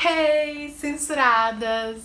Hey, censuradas!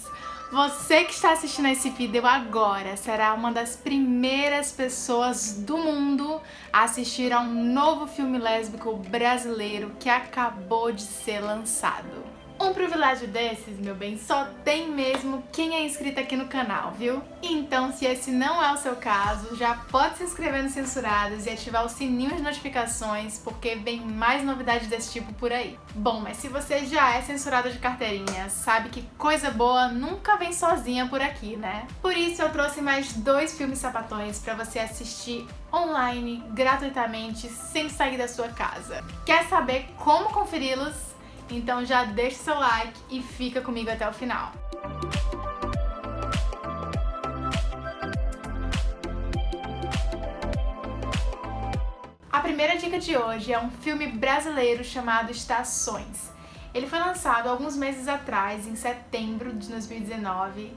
Você que está assistindo esse vídeo agora será uma das primeiras pessoas do mundo a assistir a um novo filme lésbico brasileiro que acabou de ser lançado. Um privilégio desses, meu bem, só tem mesmo quem é inscrito aqui no canal, viu? Então, se esse não é o seu caso, já pode se inscrever no Censurados e ativar o sininho de notificações, porque vem mais novidades desse tipo por aí. Bom, mas se você já é censurado de carteirinha, sabe que coisa boa nunca vem sozinha por aqui, né? Por isso eu trouxe mais dois filmes sapatões pra você assistir online, gratuitamente, sem sair da sua casa. Quer saber como conferi-los? Então já deixa seu like e fica comigo até o final. A primeira dica de hoje é um filme brasileiro chamado Estações. Ele foi lançado alguns meses atrás, em setembro de 2019,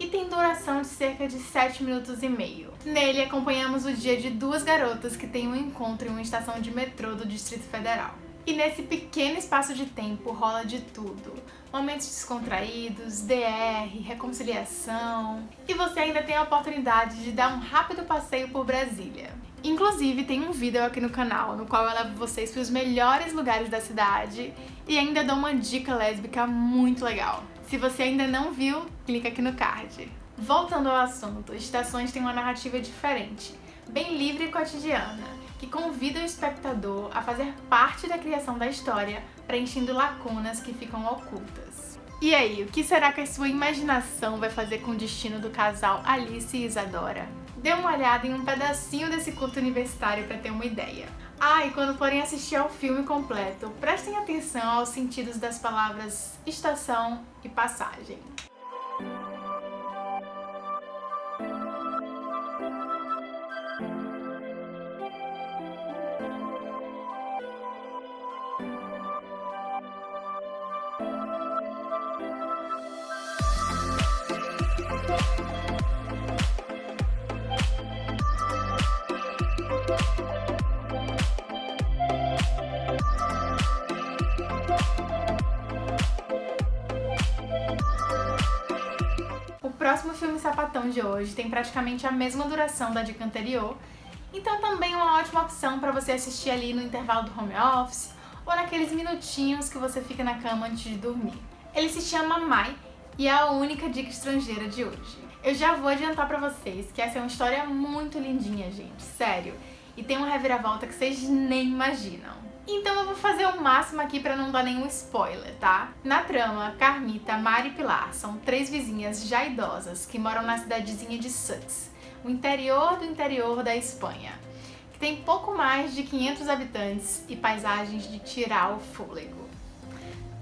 e tem duração de cerca de 7 minutos e meio. Nele acompanhamos o dia de duas garotas que têm um encontro em uma estação de metrô do Distrito Federal. E nesse pequeno espaço de tempo rola de tudo. Momentos descontraídos, DR, reconciliação... E você ainda tem a oportunidade de dar um rápido passeio por Brasília. Inclusive, tem um vídeo aqui no canal no qual eu levo vocês para os melhores lugares da cidade e ainda dou uma dica lésbica muito legal. Se você ainda não viu, clica aqui no card. Voltando ao assunto, Estações tem uma narrativa diferente, bem livre e cotidiana que convida o espectador a fazer parte da criação da história, preenchendo lacunas que ficam ocultas. E aí, o que será que a sua imaginação vai fazer com o destino do casal Alice e Isadora? Dê uma olhada em um pedacinho desse curto universitário para ter uma ideia. Ah, e quando forem assistir ao filme completo, prestem atenção aos sentidos das palavras estação e passagem. Próximo filme sapatão de hoje tem praticamente a mesma duração da dica anterior, então também é uma ótima opção para você assistir ali no intervalo do home office ou naqueles minutinhos que você fica na cama antes de dormir. Ele se chama Mai e é a única dica estrangeira de hoje. Eu já vou adiantar pra vocês que essa é uma história muito lindinha, gente, sério. E tem uma reviravolta que vocês nem imaginam. Então eu vou fazer o máximo aqui pra não dar nenhum spoiler, tá? Na trama, Carmita, Mari e Pilar são três vizinhas já idosas que moram na cidadezinha de Suts, o interior do interior da Espanha, que tem pouco mais de 500 habitantes e paisagens de tirar o fôlego.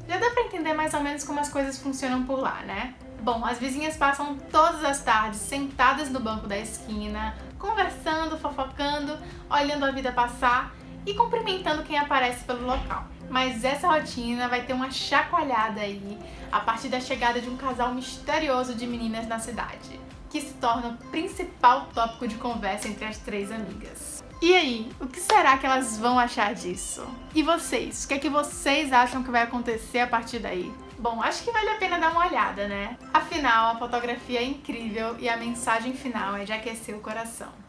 Já dá pra entender mais ou menos como as coisas funcionam por lá, né? Bom, as vizinhas passam todas as tardes sentadas no banco da esquina, conversando, fofocando, olhando a vida passar e cumprimentando quem aparece pelo local. Mas essa rotina vai ter uma chacoalhada aí a partir da chegada de um casal misterioso de meninas na cidade, que se torna o principal tópico de conversa entre as três amigas. E aí, o que será que elas vão achar disso? E vocês, o que é que vocês acham que vai acontecer a partir daí? Bom, acho que vale a pena dar uma olhada, né? Afinal, a fotografia é incrível e a mensagem final é de aquecer o coração.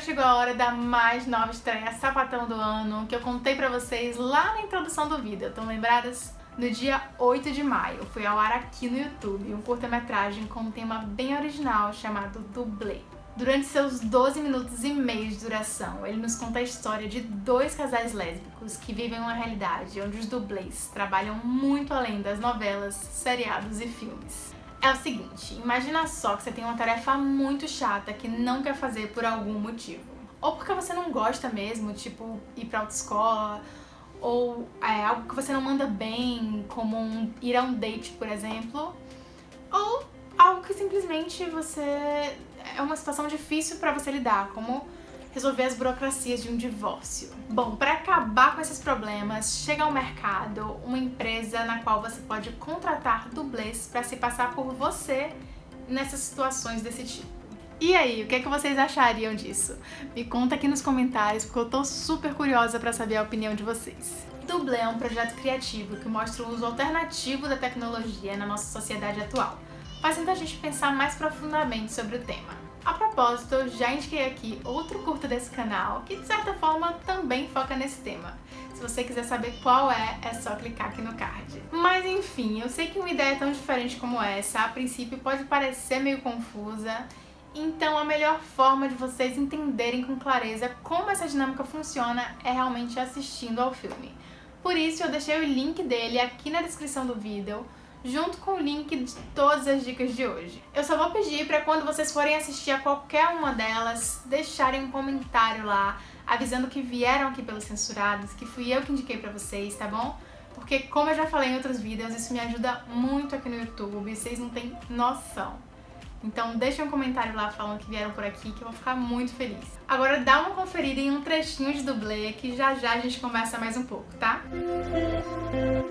Chegou a hora da mais nova estreia sapatão do ano, que eu contei pra vocês lá na introdução do vídeo, estão lembradas? No dia 8 de maio, foi ao ar aqui no YouTube um curta-metragem com um tema bem original chamado Dublê. Durante seus 12 minutos e meio de duração, ele nos conta a história de dois casais lésbicos que vivem uma realidade onde os dublês trabalham muito além das novelas, seriados e filmes. É o seguinte, imagina só que você tem uma tarefa muito chata que não quer fazer por algum motivo. Ou porque você não gosta mesmo, tipo ir pra autoescola, ou é, algo que você não manda bem, como um, ir a um date, por exemplo, ou algo que simplesmente você é uma situação difícil para você lidar, como resolver as burocracias de um divórcio. Bom, para acabar com esses problemas, chega ao mercado uma empresa na qual você pode contratar dublês para se passar por você nessas situações desse tipo. E aí, o que, é que vocês achariam disso? Me conta aqui nos comentários, porque eu tô super curiosa para saber a opinião de vocês. Dublê é um projeto criativo que mostra o uso alternativo da tecnologia na nossa sociedade atual, fazendo a gente pensar mais profundamente sobre o tema. A propósito, eu já indiquei aqui outro curta desse canal, que de certa forma também foca nesse tema. Se você quiser saber qual é, é só clicar aqui no card. Mas enfim, eu sei que uma ideia tão diferente como essa, a princípio pode parecer meio confusa, então a melhor forma de vocês entenderem com clareza como essa dinâmica funciona é realmente assistindo ao filme. Por isso eu deixei o link dele aqui na descrição do vídeo, junto com o link de todas as dicas de hoje. Eu só vou pedir para quando vocês forem assistir a qualquer uma delas, deixarem um comentário lá, avisando que vieram aqui pelos censurados, que fui eu que indiquei pra vocês, tá bom? Porque, como eu já falei em outros vídeos, isso me ajuda muito aqui no YouTube, vocês não têm noção. Então deixa um comentário lá falando que vieram por aqui, que eu vou ficar muito feliz. Agora dá uma conferida em um trechinho de dublê, que já já a gente conversa mais um pouco, tá? Música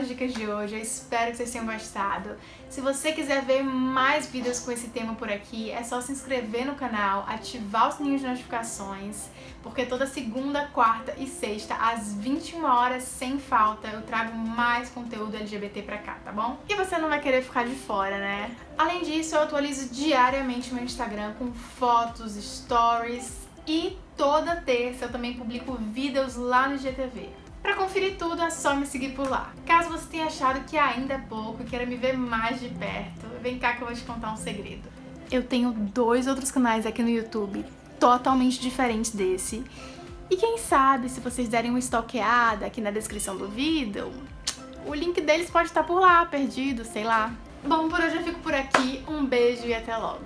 as dicas de hoje, eu espero que vocês tenham gostado. Se você quiser ver mais vídeos com esse tema por aqui, é só se inscrever no canal, ativar o sininho de notificações, porque toda segunda, quarta e sexta, às 21 horas, sem falta, eu trago mais conteúdo LGBT pra cá, tá bom? E você não vai querer ficar de fora, né? Além disso, eu atualizo diariamente meu Instagram com fotos, stories e toda terça eu também publico vídeos lá no GTV. Para conferir tudo é só me seguir por lá. Caso você tenha achado que ainda é pouco e queira me ver mais de perto, vem cá que eu vou te contar um segredo. Eu tenho dois outros canais aqui no YouTube, totalmente diferentes desse. E quem sabe, se vocês derem uma stalkeada aqui na descrição do vídeo, o link deles pode estar por lá, perdido, sei lá. Bom, por hoje eu fico por aqui. Um beijo e até logo.